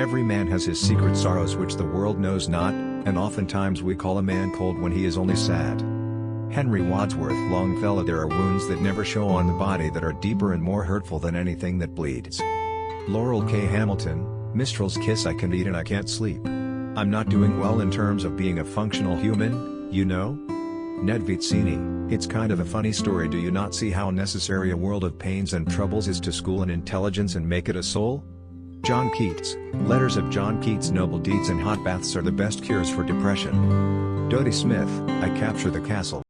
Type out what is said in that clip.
Every man has his secret sorrows which the world knows not, and oftentimes we call a man cold when he is only sad. Henry Wadsworth Longfellow There are wounds that never show on the body that are deeper and more hurtful than anything that bleeds. Laurel K. Hamilton, Mistral's Kiss I can eat and I can't sleep. I'm not doing well in terms of being a functional human, you know? Ned Vizzini, it's kind of a funny story do you not see how necessary a world of pains and troubles is to school an intelligence and make it a soul? John Keats, Letters of John Keats Noble deeds and hot baths are the best cures for depression. Dodie Smith, I capture the castle.